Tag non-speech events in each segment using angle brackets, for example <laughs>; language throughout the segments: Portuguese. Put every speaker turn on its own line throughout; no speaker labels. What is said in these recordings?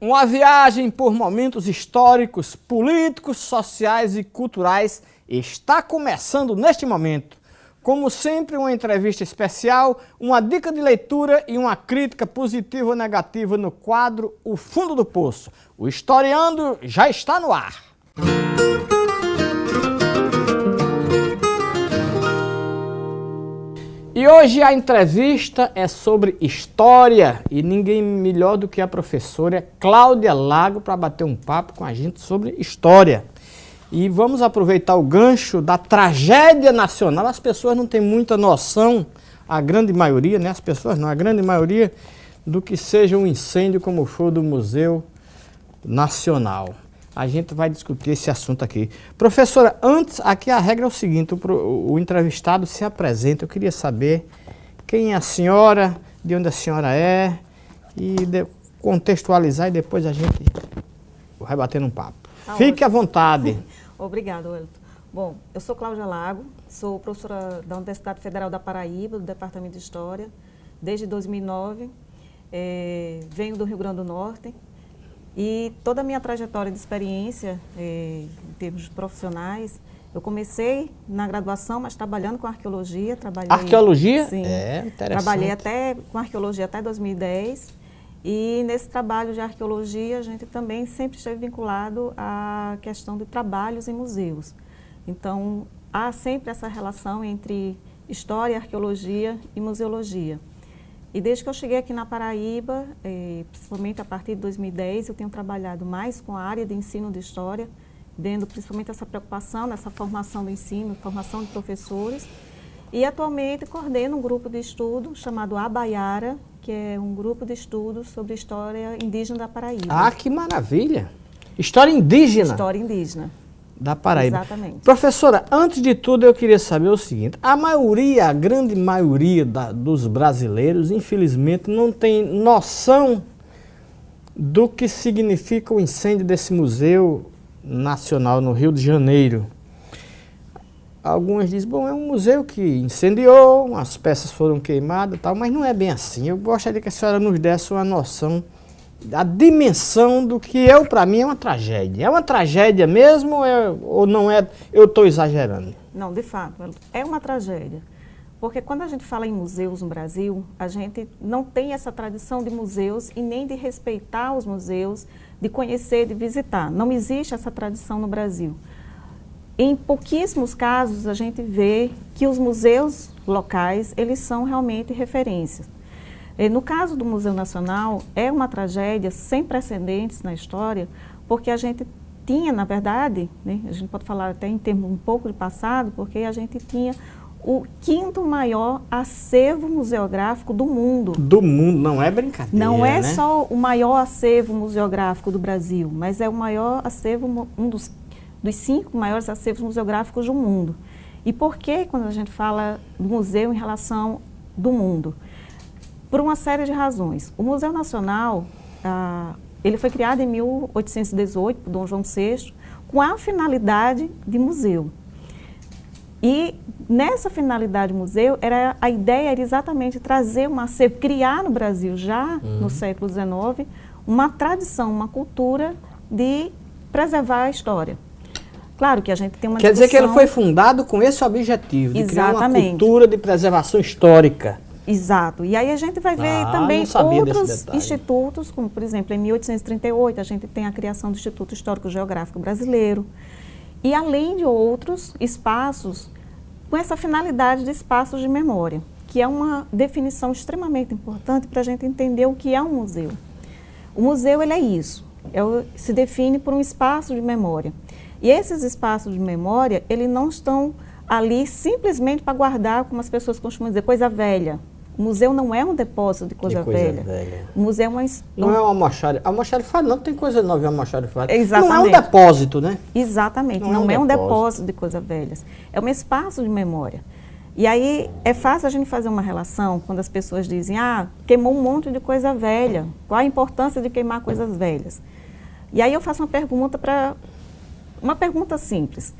Uma viagem por momentos históricos, políticos, sociais e culturais está começando neste momento. Como sempre, uma entrevista especial, uma dica de leitura e uma crítica positiva ou negativa no quadro O Fundo do Poço. O Historiando já está no ar. E hoje a entrevista é sobre história e ninguém melhor do que a professora Cláudia Lago para bater um papo com a gente sobre história. E vamos aproveitar o gancho da tragédia nacional. As pessoas não têm muita noção, a grande maioria, né? As pessoas não, a grande maioria, do que seja um incêndio como foi do Museu Nacional a gente vai discutir esse assunto aqui. Professora, antes, aqui a regra é o seguinte, o, o entrevistado se apresenta, eu queria saber quem é a senhora, de onde a senhora é, e de, contextualizar e depois a gente vai bater um papo. Tá Fique ótimo. à vontade. <laughs>
Obrigada, Wellington. Bom, eu sou Cláudia Lago, sou professora da Universidade Federal da Paraíba, do Departamento de História, desde 2009. É, eh, venho do Rio Grande do Norte, e toda a minha trajetória de experiência, eh, em termos profissionais, eu comecei na graduação, mas trabalhando com arqueologia. Trabalhei,
arqueologia?
Sim. É, interessante. Trabalhei até com arqueologia até 2010. E nesse trabalho de arqueologia, a gente também sempre esteve vinculado à questão de trabalhos em museus. Então, há sempre essa relação entre história, arqueologia e museologia. E desde que eu cheguei aqui na Paraíba, eh, principalmente a partir de 2010, eu tenho trabalhado mais com a área de ensino de história, vendo principalmente essa preocupação nessa formação do ensino, formação de professores. E atualmente coordeno um grupo de estudo chamado Abaiara, que é um grupo de estudos sobre história indígena da Paraíba.
Ah, que maravilha! História indígena?
História indígena
da Paraíba.
Exatamente.
Professora, antes de tudo eu queria saber o seguinte, a maioria, a grande maioria da, dos brasileiros, infelizmente, não tem noção do que significa o incêndio desse Museu Nacional no Rio de Janeiro. Alguns dizem, bom, é um museu que incendiou, as peças foram queimadas tal, mas não é bem assim. Eu gostaria que a senhora nos desse uma noção a dimensão do que eu, para mim, é uma tragédia. É uma tragédia mesmo ou, é, ou não é? Eu estou exagerando?
Não, de fato, é uma tragédia. Porque quando a gente fala em museus no Brasil, a gente não tem essa tradição de museus e nem de respeitar os museus, de conhecer, de visitar. Não existe essa tradição no Brasil. Em pouquíssimos casos a gente vê que os museus locais, eles são realmente referências. No caso do Museu Nacional, é uma tragédia sem precedentes na história, porque a gente tinha, na verdade, né, a gente pode falar até em termos um pouco de passado, porque a gente tinha o quinto maior acervo museográfico do mundo.
Do mundo, não é brincadeira,
Não é
né?
só o maior acervo museográfico do Brasil, mas é o maior acervo, um dos, dos cinco maiores acervos museográficos do mundo. E por que, quando a gente fala do museu em relação do mundo? Por uma série de razões. O Museu Nacional, ah, ele foi criado em 1818 por Dom João VI, com a finalidade de museu. E nessa finalidade museu, era, a ideia era exatamente trazer uma criar no Brasil, já uhum. no século XIX, uma tradição, uma cultura de preservar a história. Claro que a gente tem uma
Quer discussão... dizer que ele foi fundado com esse objetivo, de Exatamente. criar uma cultura de preservação histórica.
Exato. E aí a gente vai ver ah, também outros institutos, como por exemplo, em 1838 a gente tem a criação do Instituto Histórico Geográfico Brasileiro. E além de outros espaços com essa finalidade de espaços de memória, que é uma definição extremamente importante para a gente entender o que é um museu. O museu ele é isso, é, se define por um espaço de memória. E esses espaços de memória, eles não estão ali simplesmente para guardar, como as pessoas costumam dizer, coisa velha, o museu não é um depósito de coisa, de coisa velha. velha. O museu é uma...
Não é uma almoxarifado. Almoxarifado não tem coisa nova em almoxarifado.
Exatamente.
Não é um depósito, né?
Exatamente. Não, não é, um, é depósito. um depósito de coisas velhas. É um espaço de memória. E aí é fácil a gente fazer uma relação quando as pessoas dizem, ah, queimou um monte de coisa velha. Qual a importância de queimar coisas velhas? E aí eu faço uma pergunta para... Uma pergunta simples.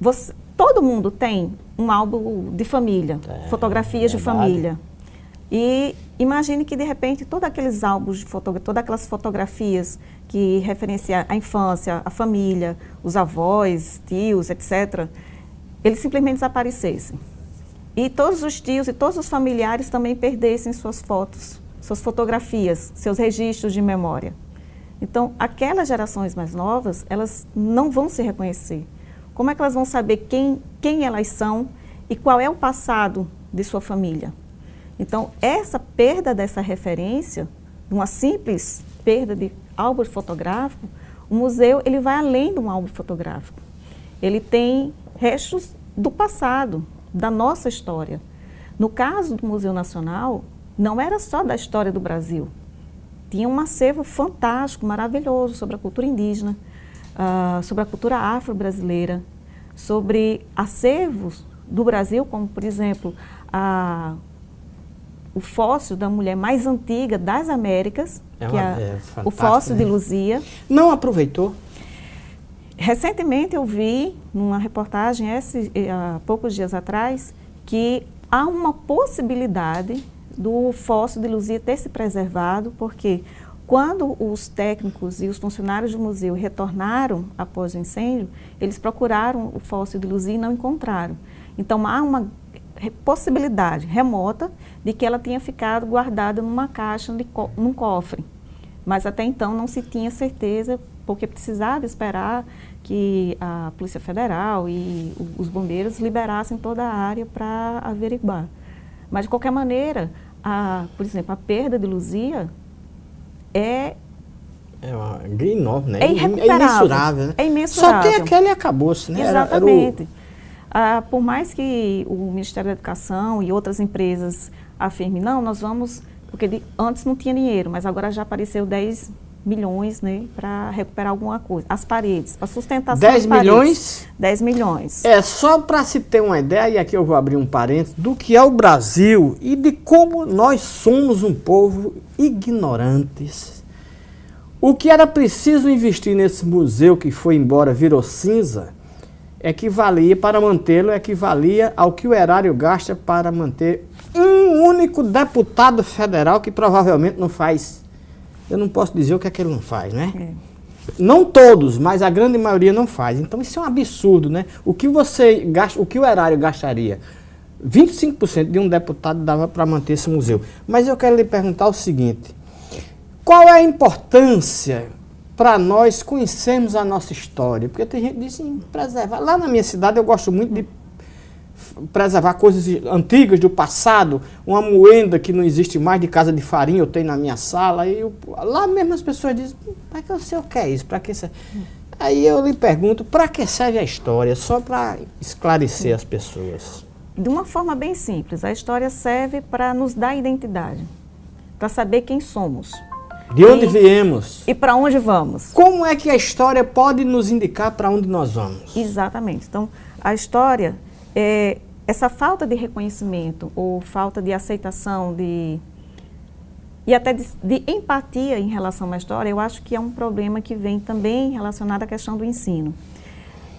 Você, todo mundo tem um álbum de família, é, fotografias é de família. E imagine que, de repente, todos aqueles álbuns, de todas aquelas fotografias que referenciam a infância, a família, os avós, tios, etc., eles simplesmente desaparecessem. E todos os tios e todos os familiares também perdessem suas fotos, suas fotografias, seus registros de memória. Então, aquelas gerações mais novas, elas não vão se reconhecer. Como é que elas vão saber quem, quem elas são e qual é o passado de sua família? Então, essa perda dessa referência, uma simples perda de álbum fotográfico, o museu ele vai além de um álbum fotográfico. Ele tem restos do passado, da nossa história. No caso do Museu Nacional, não era só da história do Brasil. Tinha um acervo fantástico, maravilhoso sobre a cultura indígena, uh, sobre a cultura afro-brasileira, sobre acervos do Brasil, como, por exemplo, a o fóssil da mulher mais antiga das Américas, é que é, é o fóssil né? de Luzia.
Não aproveitou?
Recentemente eu vi, numa reportagem esse, há poucos dias atrás, que há uma possibilidade do fóssil de Luzia ter se preservado, porque quando os técnicos e os funcionários do museu retornaram após o incêndio, eles procuraram o fóssil de Luzia e não encontraram. Então há uma possibilidade remota de que ela tinha ficado guardada numa caixa, co num cofre. Mas até então não se tinha certeza, porque precisava esperar que a Polícia Federal e os bombeiros liberassem toda a área para averiguar. Mas, de qualquer maneira, a, por exemplo, a perda de Luzia é...
É uma enorme, né?
É irrecuperável. É imensurável,
né?
É imensurável.
Só tem aquele e acabou-se, né?
Exatamente. Era, era o ah, por mais que o Ministério da Educação e outras empresas afirmem, não, nós vamos, porque antes não tinha dinheiro, mas agora já apareceu 10 milhões né, para recuperar alguma coisa. As paredes, para sustentação
10 milhões?
10 milhões.
É, só para se ter uma ideia, e aqui eu vou abrir um parênteses, do que é o Brasil e de como nós somos um povo ignorantes. O que era preciso investir nesse museu que foi embora, virou cinza, equivalia, para mantê-lo, equivalia ao que o erário gasta para manter um único deputado federal que provavelmente não faz. Eu não posso dizer o que é que ele não faz, né? É. Não todos, mas a grande maioria não faz. Então isso é um absurdo, né? O que você gasta, o que o erário gastaria? 25% de um deputado dava para manter esse museu. Mas eu quero lhe perguntar o seguinte: qual é a importância para nós conhecermos a nossa história. Porque tem gente que diz assim, preservar. Lá na minha cidade eu gosto muito de preservar coisas antigas do passado, uma moenda que não existe mais de casa de farinha eu tenho na minha sala. E eu, lá mesmo as pessoas dizem, para que eu sei o que é isso? Para que serve? Aí eu lhe pergunto, para que serve a história? Só para esclarecer as pessoas.
De uma forma bem simples, a história serve para nos dar identidade, para saber quem somos.
De onde e, viemos?
E para onde vamos?
Como é que a história pode nos indicar para onde nós vamos?
Exatamente. Então, a história, é, essa falta de reconhecimento ou falta de aceitação de e até de, de, empatia em relação à história, eu acho que é um problema que vem também relacionado à questão do ensino.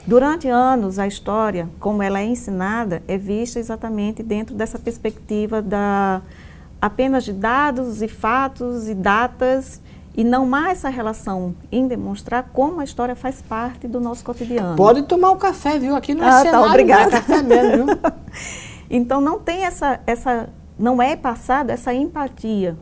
Durante anos, a história, como ela é ensinada, é vista exatamente dentro dessa perspectiva da apenas de dados e fatos e datas e não mais essa relação em demonstrar como a história faz parte do nosso cotidiano.
Pode tomar um café, viu? Aqui no é
ah, tá, obrigada.
É café mesmo, viu? <laughs>
então não tem essa, essa, não é passada essa empatia.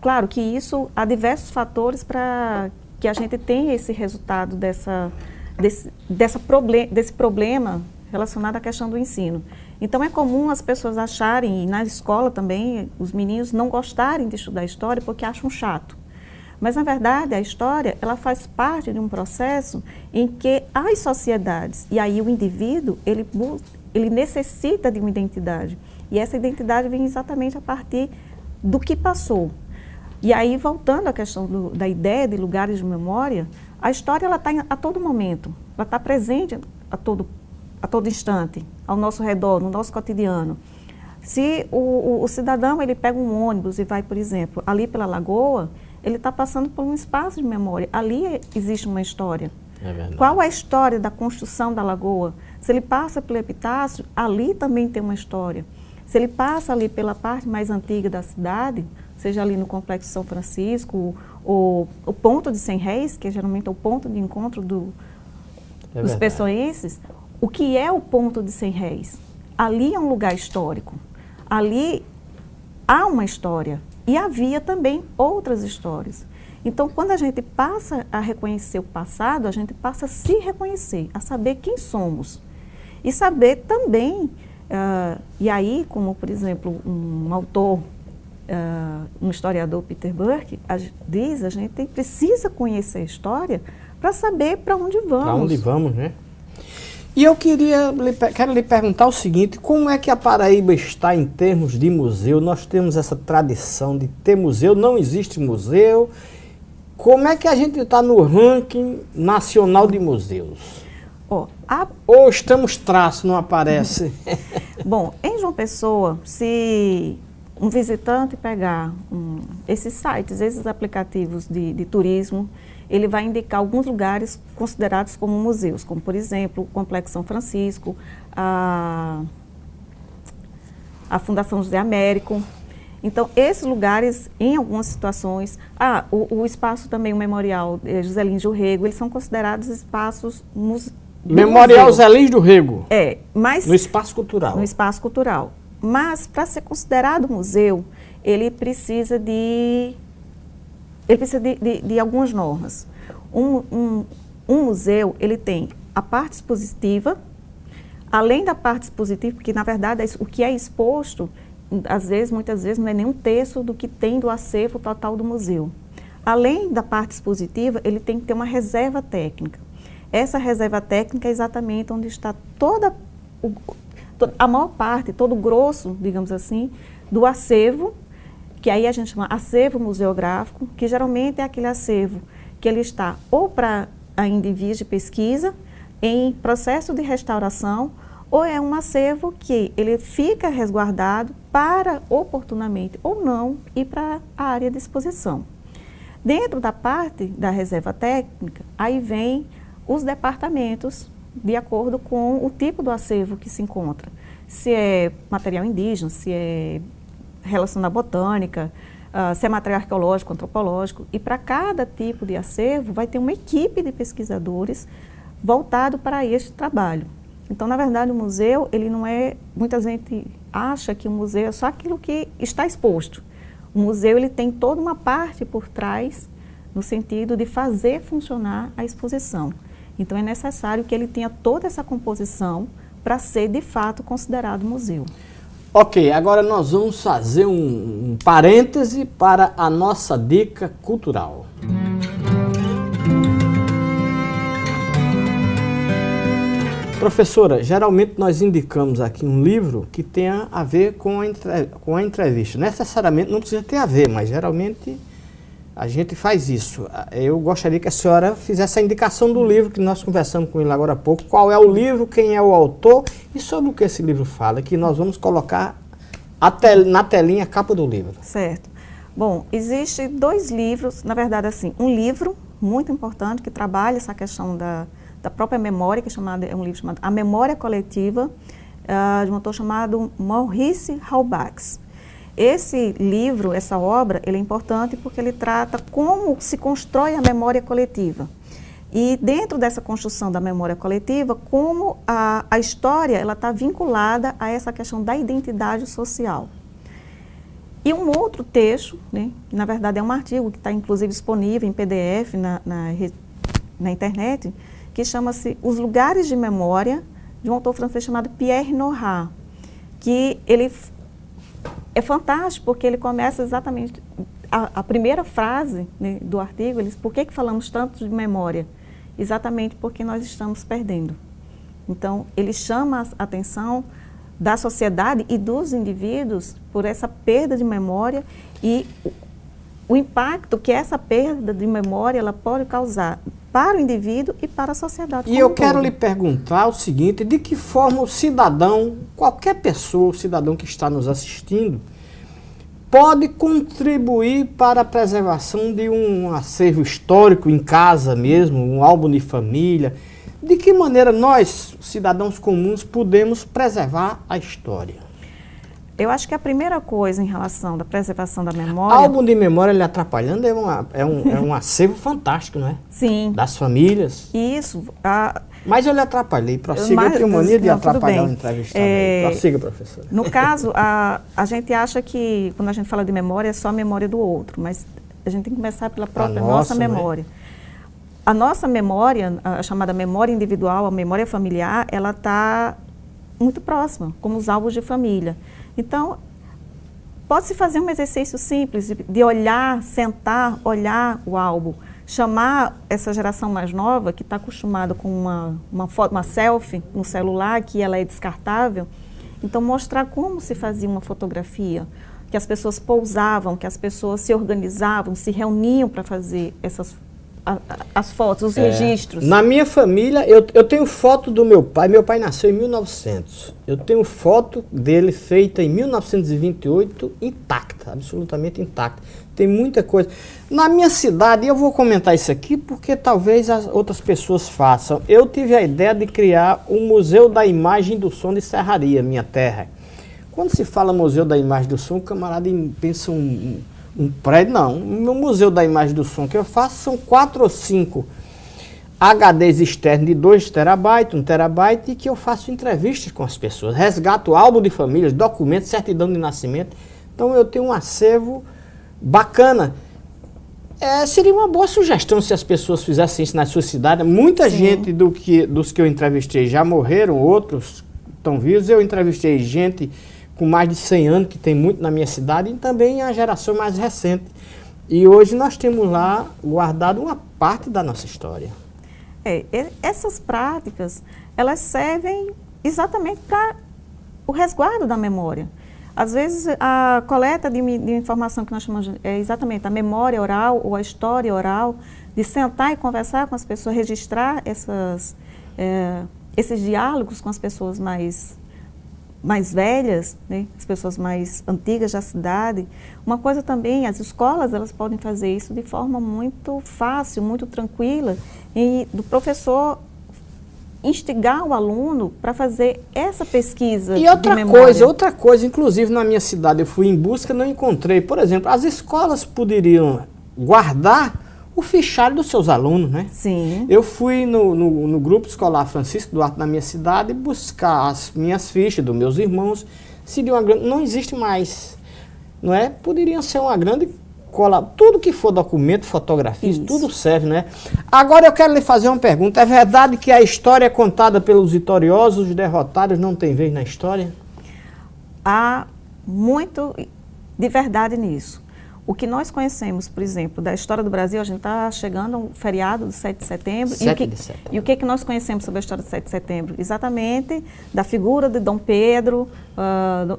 Claro que isso há diversos fatores para que a gente tenha esse resultado dessa, desse, dessa proble desse problema relacionado à questão do ensino. Então é comum as pessoas acharem, e na escola também, os meninos não gostarem de estudar história porque acham chato. Mas na verdade a história ela faz parte de um processo em que as sociedades e aí o indivíduo ele ele necessita de uma identidade e essa identidade vem exatamente a partir do que passou. E aí voltando à questão do, da ideia de lugares de memória, a história ela está a todo momento, ela está presente a todo a todo instante, ao nosso redor, no nosso cotidiano. Se o, o, o cidadão ele pega um ônibus e vai, por exemplo, ali pela lagoa, ele está passando por um espaço de memória. Ali existe uma história. É Qual a história da construção da lagoa? Se ele passa pelo epitácio, ali também tem uma história. Se ele passa ali pela parte mais antiga da cidade, seja ali no Complexo São Francisco, ou o ponto de 100 réis, que é geralmente é o ponto de encontro do, é dos pessoenses, o que é o ponto de 100 réis? Ali é um lugar histórico. Ali há uma história. E havia também outras histórias. Então, quando a gente passa a reconhecer o passado, a gente passa a se reconhecer, a saber quem somos. E saber também Uh, e aí, como por exemplo, um autor, uh, um historiador, Peter Burke, a, diz, a gente precisa conhecer a história para saber para onde vamos. Para
onde vamos, né? E eu queria, quero lhe perguntar o seguinte, como é que a Paraíba está em termos de museu? Nós temos essa tradição de ter museu, não existe museu. Como é que a gente está no ranking nacional de museus?
Oh, a...
Ou estamos traço, não aparece? <laughs>
Bom, em João Pessoa, se um visitante pegar um, esses sites, esses aplicativos de, de, turismo, ele vai indicar alguns lugares considerados como museus, como por exemplo o Complexo São Francisco, a, a Fundação José Américo. Então, esses lugares, em algumas situações, ah, o, o espaço também, o Memorial eh, Joselino de Rego, eles são considerados espaços museus
Memorial Zé Lins do Rego.
É, mas...
No espaço cultural.
No espaço cultural. Mas, para ser considerado museu, ele precisa de... Ele precisa de, de, de algumas normas. Um, um, um museu, ele tem a parte expositiva, além da parte expositiva, porque, na verdade, o que é exposto, às vezes, muitas vezes, não é nem um terço do que tem do acervo total do museu. Além da parte expositiva, ele tem que ter uma reserva técnica. Essa reserva técnica é exatamente onde está toda, a maior parte, todo o grosso, digamos assim, do acervo, que aí a gente chama acervo museográfico, que geralmente é aquele acervo que ele está ou para ainda em vias de pesquisa, em processo de restauração, ou é um acervo que ele fica resguardado para oportunamente ou não ir para a área de exposição. Dentro da parte da reserva técnica, aí vem os departamentos de acordo com o tipo do acervo que se encontra. Se é material indígena, se é relação à botânica, uh, se é material arqueológico, antropológico. E para cada tipo de acervo vai ter uma equipe de pesquisadores voltado para este trabalho. Então, na verdade, o museu, ele não é... Muita gente acha que o museu é só aquilo que está exposto. O museu, ele tem toda uma parte por trás, no sentido de fazer funcionar a exposição. Então é necessário que ele tenha toda essa composição para ser de fato considerado museu.
Ok, agora nós vamos fazer um, um parêntese para a nossa dica cultural. Professora, geralmente nós indicamos aqui um livro que tenha a ver com a, com a entrevista. Necessariamente não precisa ter a ver, mas geralmente a gente faz isso. Eu gostaria que a senhora fizesse a indicação do livro que nós conversamos com ele agora há pouco. Qual é o livro, quem é o autor e sobre o que esse livro fala, que nós vamos colocar tel na telinha a capa do livro.
Certo. Bom, existe dois livros, na verdade assim, um livro muito importante que trabalha essa questão da, da própria memória, que é, chamado, é um livro chamado A Memória Coletiva, uh, de um autor chamado Maurice Halbach. Esse livro, essa obra, ele é importante porque ele trata como se constrói a memória coletiva. E dentro dessa construção da memória coletiva, como a, a história está vinculada a essa questão da identidade social. E um outro texto, né, que na verdade é um artigo que está inclusive disponível em PDF na, na, na internet, que chama-se Os Lugares de Memória, de um autor francês chamado Pierre Nora, que ele é fantástico porque ele começa exatamente, a, a primeira frase né, do artigo, ele diz, por que, que falamos tanto de memória? Exatamente porque nós estamos perdendo. Então, ele chama a atenção da sociedade e dos indivíduos por essa perda de memória e o, impacto que essa perda de memória ela pode causar para o indivíduo e para a sociedade.
E eu quero lhe perguntar o seguinte, de que forma o cidadão, qualquer pessoa, o cidadão que está nos assistindo, pode contribuir para a preservação de um acervo histórico em casa mesmo, um álbum de família. De que maneira nós, cidadãos comuns, podemos preservar a história?
Eu acho que a primeira coisa em relação da preservação da memória...
Álbum de memória ele atrapalhando é, uma, é, um, é um acervo <laughs> fantástico, não é?
Sim.
Das famílias.
Isso. A,
mas eu lhe atrapalhei. Prossiga, Mas, eu tenho mania de atrapalhar o entrevistado. É, Prossiga, professora.
No caso, a, a gente acha que, quando a gente fala de memória, é só a memória do outro, mas a gente tem que começar pela própria nossa, nossa né? memória. Né? A nossa memória, a chamada memória individual, a memória familiar, ela está muito próxima, como os álbuns de família. Então, pode-se fazer um exercício simples de olhar, sentar, olhar o álbum. Chamar essa geração mais nova, que está acostumada com uma, uma, foto, uma selfie no celular, que ela é descartável, então mostrar como se fazia uma fotografia, que as pessoas pousavam, que as pessoas se organizavam, se reuniam para fazer essas as fotos, os é. registros.
Na minha família, eu, eu tenho foto do meu pai. Meu pai nasceu em 1900. Eu tenho foto dele feita em 1928, intacta, absolutamente intacta. Tem muita coisa. Na minha cidade, eu vou comentar isso aqui porque talvez as outras pessoas façam. Eu tive a ideia de criar o um Museu da Imagem do Som de Serraria, minha terra. Quando se fala Museu da Imagem do Som, o camarada pensa um um prédio, não. No Museu da Imagem do Som que eu faço são quatro ou cinco HDs externos de 2 terabytes, 1 um terabyte, e que eu faço entrevistas com as pessoas. Resgato álbum de famílias, documentos, certidão de nascimento. Então eu tenho um acervo bacana. É, seria uma boa sugestão se as pessoas fizessem isso na sua cidade. Muita Sim. gente do que, dos que eu entrevistei já morreram, outros estão vivos. Eu entrevistei gente com mais de 100 anos, que tem muito na minha cidade, e também a geração mais recente. E hoje nós temos lá guardado uma parte da nossa história.
É, essas práticas, elas servem exatamente para o resguardo da memória. Às vezes, a coleta de, de, informação que nós chamamos é exatamente a memória oral ou a história oral, de sentar e conversar com as pessoas, registrar essas, é, esses diálogos com as pessoas mais mais velhas, né, as pessoas mais antigas da cidade. Uma coisa também, as escolas elas podem fazer isso de forma muito fácil, muito tranquila, e do professor instigar o aluno para fazer essa pesquisa
E outra coisa, outra coisa, inclusive na minha cidade eu fui em busca, não encontrei, por exemplo, as escolas poderiam guardar o fichário dos seus alunos, né?
Sim.
Eu fui no, no, no, grupo escolar Francisco Duarte na minha cidade buscar as minhas fichas dos meus irmãos. Seria uma grande, não existe mais, não é? Poderia ser uma grande cola, tudo que for documento, fotografia, tudo serve, né? Agora eu quero lhe fazer uma pergunta. É verdade que a história é contada pelos vitoriosos, os derrotados não tem vez na história?
Há muito de verdade nisso. O que nós conhecemos, por exemplo, da história do Brasil, a gente está chegando ao feriado do 7 de setembro.
7
e o que,
de setembro.
E o que, que nós conhecemos sobre a história do 7 de setembro? Exatamente da figura de Dom Pedro, uh,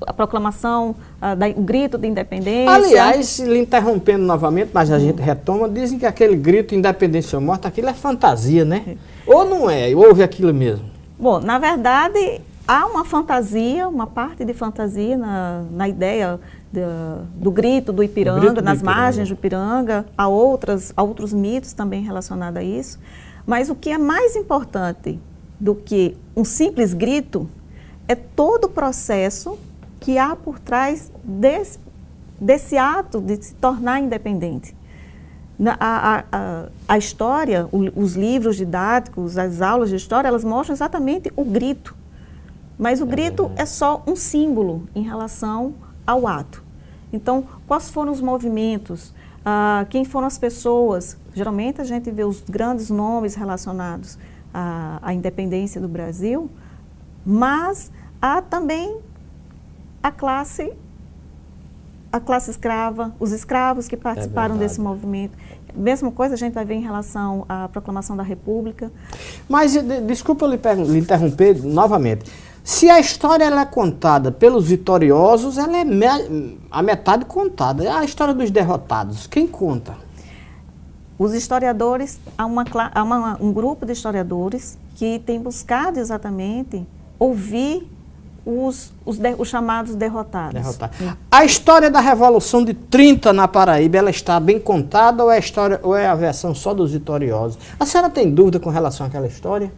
a proclamação, uh, da, o grito de independência.
Aliás, lhe interrompendo novamente, mas a gente retoma, dizem que aquele grito independência ou morte, aquilo é fantasia, né? É. Ou não é? Houve aquilo mesmo?
Bom, na verdade, há uma fantasia, uma parte de fantasia na, na ideia do, do grito do Ipiranga, grito nas do margens do Ipiranga, há, outras, outros mitos também relacionados a isso. Mas o que é mais importante do que um simples grito é todo o processo que há por trás desse, desse ato de se tornar independente. A, a, a, a história, o, os livros didáticos, as aulas de história, elas mostram exatamente o grito. Mas o grito é só um símbolo em relação ao ato. Então, quais foram os movimentos? Ah, quem foram as pessoas? Geralmente a gente vê os grandes nomes relacionados à, à independência do Brasil, mas há também a classe a classe escrava, os escravos que participaram é desse movimento. Mesma coisa a gente vai ver em relação à proclamação da República.
Mas, de, desculpa lhe, lhe interromper novamente. Se a história é contada pelos vitoriosos, ela é me a metade contada. É a história dos derrotados. Quem conta?
Os historiadores, há, uma, há uma, um grupo de historiadores que tem buscado exatamente ouvir os, os, de, os chamados derrotados. Derrotado.
A história da Revolução de 30 na Paraíba, ela está bem contada ou é a, história, ou é a versão só dos vitoriosos? A senhora tem dúvida com relação àquela história?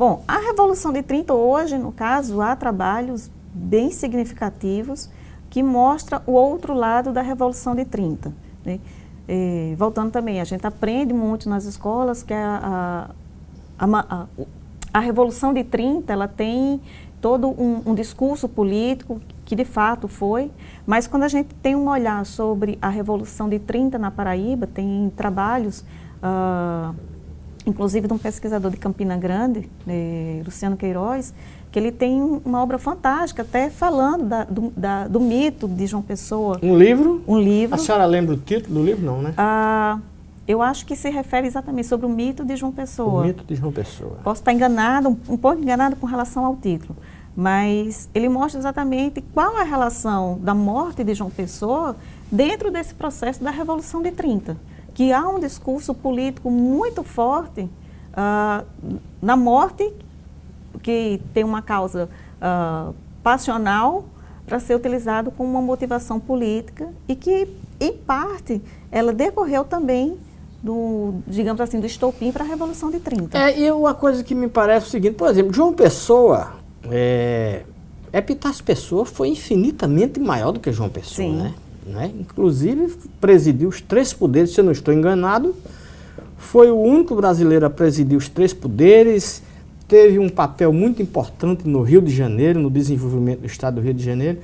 Bom, a Revolução de 30 hoje, no caso, há trabalhos bem significativos que mostra o outro lado da Revolução de 30. Né? É, voltando também, a gente aprende muito nas escolas que a, a, a, a Revolução de 30 ela tem todo um, um, discurso político que de fato foi, mas quando a gente tem um olhar sobre a Revolução de 30 na Paraíba, tem trabalhos, uh, inclusive de um pesquisador de Campina Grande, eh, Luciano Queiroz, que ele tem uma obra fantástica, até falando da, do, da, do, mito de João Pessoa.
Um livro?
Um livro.
A senhora lembra o título do livro? Não, né?
Ah, eu acho que se refere exatamente sobre o mito de João Pessoa.
O mito de João Pessoa.
Posso estar enganado, um, um pouco enganado com relação ao título, mas ele mostra exatamente qual a relação da morte de João Pessoa dentro desse processo da Revolução de 30, que há um discurso político muito forte uh, na morte que tem uma causa uh, passional para ser utilizado como uma motivação política e que, em parte, ela decorreu também do, digamos assim, do estopim para a Revolução de 30.
É, e uma coisa que me parece o seguinte, por exemplo, João Pessoa, é, Epitácio Pessoa foi infinitamente maior do que João Pessoa, Sim. né? Né? Inclusive, presidiu os três poderes, se eu não estou enganado, foi o único brasileiro a presidir os três poderes, teve um papel muito importante no Rio de Janeiro, no desenvolvimento do estado do Rio de Janeiro.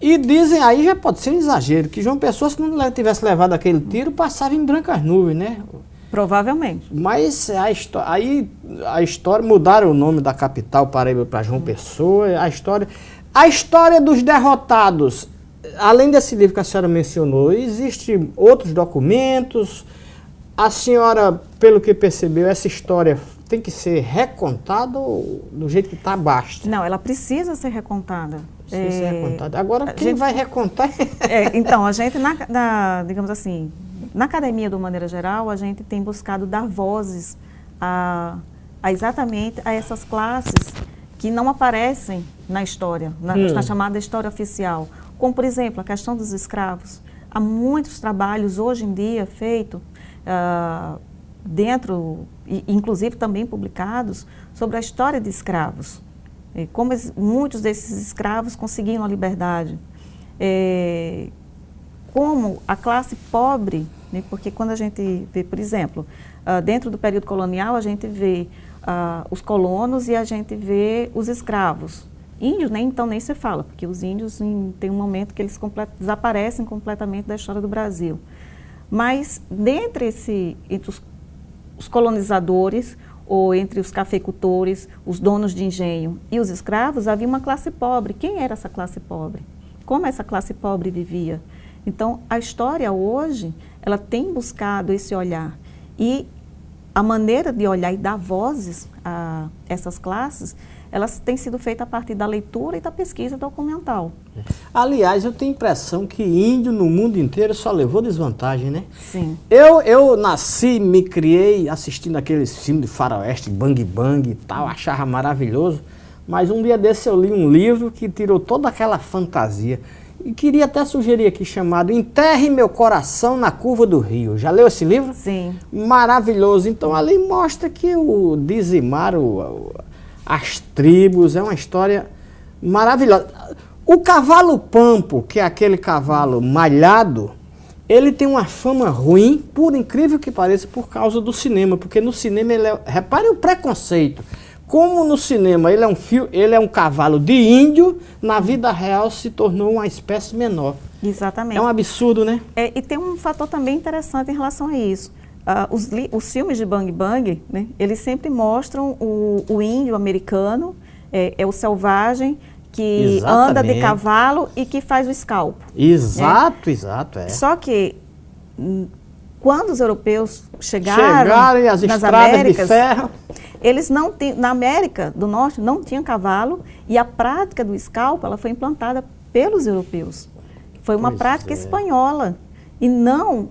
E dizem, aí já pode ser um exagero, que João Pessoa, se não tivesse levado aquele tiro, passava em brancas nuvens, né?
Provavelmente.
Mas a aí a história, mudaram o nome da capital Paraíba para João Pessoa, a história... A história dos derrotados, além desse livro que a senhora mencionou, existem outros documentos? A senhora, pelo que percebeu, essa história tem que ser recontada do jeito que está basta?
Não, ela precisa ser recontada.
Precisa é, ser recontada. Agora, quem gente, vai recontar? <laughs>
É, então, a gente, na, na, digamos assim, na academia, de uma maneira geral, a gente tem buscado dar vozes a, a exatamente a essas classes que não aparecem na história, na, hum. na chamada história oficial. Como, por exemplo, a questão dos escravos. Há muitos trabalhos hoje em dia feitos uh, dentro, inclusive também publicados, sobre a história de escravos. Como muitos desses escravos conseguiram a liberdade. É, como a classe pobre, né, porque quando a gente vê, por exemplo, uh, dentro do período colonial, a gente vê uh, os colonos e a gente vê os escravos. Índios, nem então nem se fala, porque os índios em, tem um momento que eles complet, desaparecem completamente da história do Brasil. Mas dentre esse, entre os os colonizadores ou entre os cafeicultores, os donos de engenho e os escravos, havia uma classe pobre. Quem era essa classe pobre? Como essa classe pobre vivia? Então, a história hoje, ela tem buscado esse olhar. E a maneira de olhar e dar vozes a essas classes elas têm sido feitas a partir da leitura e da pesquisa documental.
Aliás, eu tenho a impressão que índio no mundo inteiro só levou desvantagem, né?
Sim.
Eu, eu nasci, me criei assistindo aqueles filmes de faroeste, bang bang e tal, achava maravilhoso. Mas um dia desse eu li um livro que tirou toda aquela fantasia. E queria até sugerir aqui chamado Enterre Meu Coração na Curva do Rio. Já leu esse livro?
Sim.
Maravilhoso. Então ali mostra que o dizimar, o, as tribos, é uma história maravilhosa. O cavalo pampo, que é aquele cavalo malhado, ele tem uma fama ruim, por incrível que pareça, por causa do cinema, porque no cinema ele é, repare o preconceito. Como no cinema ele é um fio, ele é um cavalo de índio, na vida real se tornou uma espécie menor.
Exatamente.
É um absurdo, né?
É, e tem um fator também interessante em relação a isso. Uh, os, os, filmes de Bang Bang, né, eles sempre mostram o, o índio americano, é, é, o selvagem, que Exatamente. anda de cavalo e que faz o escalpo.
Exato, né? exato. É.
Só que hum, quando os europeus chegaram,
chegaram e as nas Américas,
eles não tinham, na América do Norte não tinha cavalo e a prática do escalpo ela foi implantada pelos europeus. Foi uma pois prática é. espanhola e não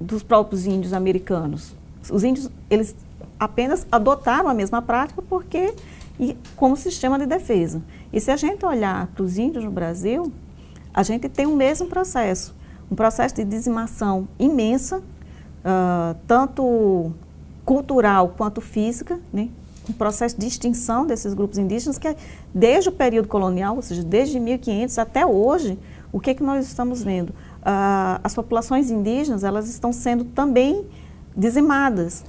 dos próprios índios americanos. Os índios, eles apenas adotaram a mesma prática porque e como sistema de defesa. E se a gente olhar para os índios no Brasil, a gente tem o mesmo processo, um processo de dizimação imensa, uh, tanto cultural quanto física, né? um processo de extinção desses grupos indígenas que é desde o período colonial, ou seja, desde 1500 até hoje, o que, é que nós estamos vendo? As populações indígenas, elas estão sendo também dizimadas.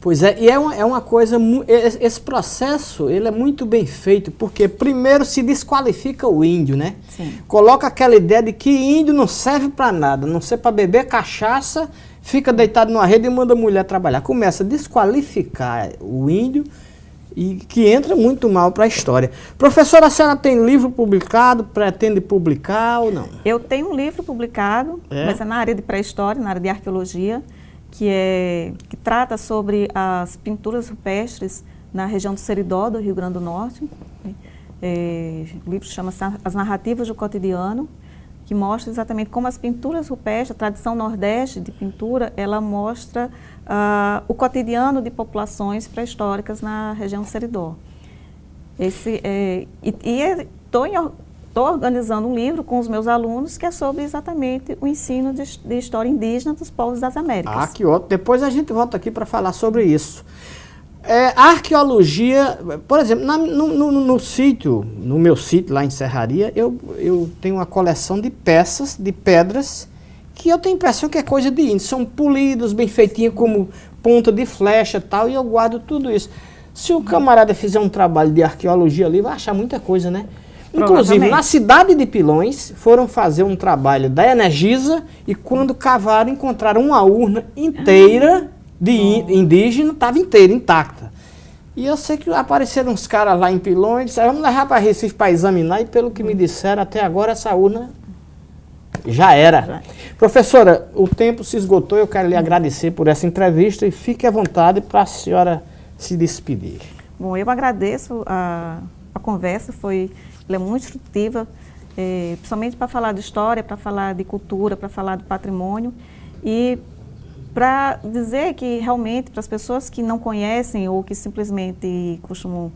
Pois é, e é uma, é uma coisa, esse processo, ele é muito bem feito, porque primeiro se desqualifica o índio, né? Sim. Coloca aquela ideia de que índio não serve para nada, não serve para beber cachaça, fica deitado numa rede e manda a mulher trabalhar. Começa a desqualificar o índio e que entra muito mal para a história. Professora, a senhora tem livro publicado, pretende publicar ou não?
Eu tenho um livro publicado, é? mas é na área de pré-história, na área de arqueologia, que, é, que trata sobre as pinturas rupestres na região do Seridó, do Rio Grande do Norte. É, o livro chama-se As Narrativas do Cotidiano, que mostra exatamente como as pinturas rupestres, a tradição nordeste de pintura, ela mostra uh, o cotidiano de populações pré-históricas na região Seridó. Esse, é, e estou Estou organizando um livro com os meus alunos que é sobre exatamente o ensino de, de história indígena dos povos das Américas.
Ah, que ótimo. Depois a gente volta aqui para falar sobre isso. É, arqueologia, por exemplo, na, no, no, no, sítio, no meu sítio lá em Serraria, eu, eu tenho uma coleção de peças, de pedras, que eu tenho a impressão que é coisa de índio. São polidos, bem feitinhos, como ponta de flecha e tal, e eu guardo tudo isso. Se o camarada fizer um trabalho de arqueologia ali, vai achar muita coisa, né? Inclusive, na cidade de Pilões, foram fazer um trabalho da Energisa e quando cavaram, encontraram uma urna inteira de indígena, estava inteira, intacta. E eu sei que apareceram uns caras lá em Pilões disseram, vamos levar para Recife para examinar, e pelo que me disseram, até agora essa urna já era. Professora, o tempo se esgotou, eu quero lhe agradecer por essa entrevista e fique à vontade para a senhora se despedir.
Bom, eu agradeço a, a conversa, foi é muito instrutiva, é, principalmente para falar de história, para falar de cultura, para falar do patrimônio e para dizer que realmente para as pessoas que não conhecem ou que simplesmente costumam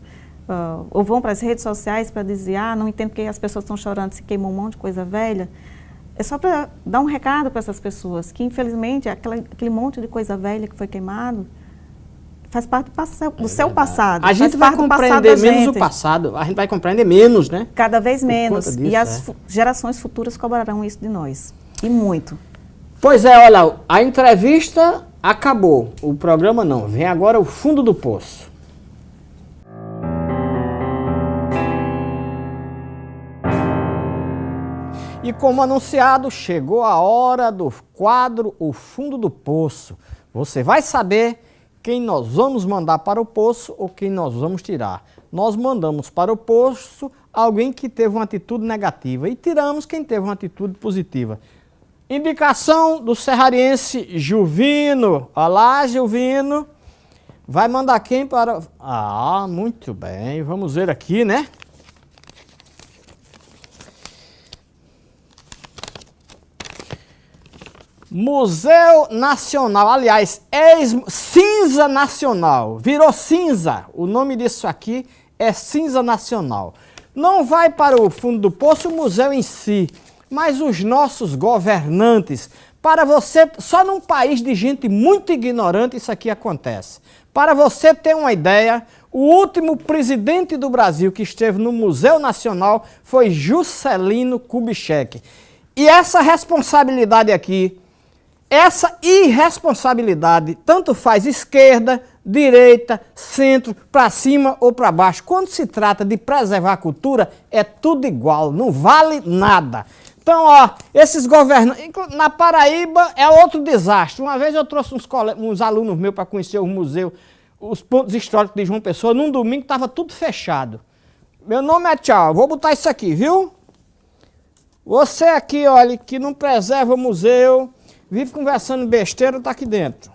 uh, ou vão para as redes sociais para dizer ah não entendo porque as pessoas estão chorando se queimou um monte de coisa velha é só para dar um recado para essas pessoas que infelizmente aquela, aquele monte de coisa velha que foi queimado faz parte do, passo, do é seu passado.
A gente vai compreender menos o passado, a gente vai compreender menos, né?
Cada vez menos. Disso, e as é. gerações futuras cobrarão isso de nós. E muito.
Pois é, olha, a entrevista acabou. O programa não. Vem agora o fundo do poço. E como anunciado, chegou a hora do quadro O Fundo do Poço. Você vai saber quem nós vamos mandar para o poço ou quem nós vamos tirar. Nós mandamos para o poço alguém que teve uma atitude negativa e tiramos quem teve uma atitude positiva. Indicação do serrariense Juvino. Olá, Juvino. Vai mandar quem para... Ah, muito bem. Vamos ver aqui, né? Museu Nacional, aliás, cinza nacional, virou cinza. O nome disso aqui é cinza nacional. Não vai para o fundo do poço o museu em si, mas os nossos governantes. Para você, só num país de gente muito ignorante isso aqui acontece. Para você ter uma ideia, o último presidente do Brasil que esteve no Museu Nacional foi Juscelino Kubitschek. E essa responsabilidade aqui essa irresponsabilidade tanto faz esquerda, direita, centro, para cima ou para baixo. Quando se trata de preservar a cultura, é tudo igual, não vale nada. Então, ó, esses governantes... Na Paraíba é outro desastre. Uma vez eu trouxe uns, uns alunos meus para conhecer o museu, os pontos históricos de João Pessoa, num domingo estava tudo fechado. Meu nome é Tchau, vou botar isso aqui, viu? Você aqui, olha, que não preserva o museu vive conversando besteira, está aqui dentro.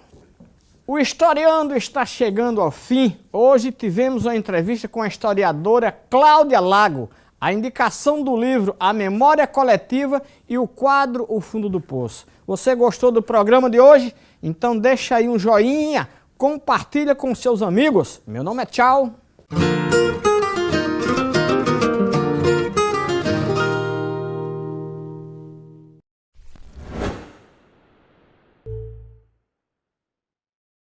O Historiando está chegando ao fim. Hoje tivemos uma entrevista com a historiadora Cláudia Lago, a indicação do livro A Memória Coletiva e o quadro O Fundo do Poço. Você gostou do programa de hoje? Então deixa aí um joinha, compartilha com seus amigos. Meu nome é Tchau.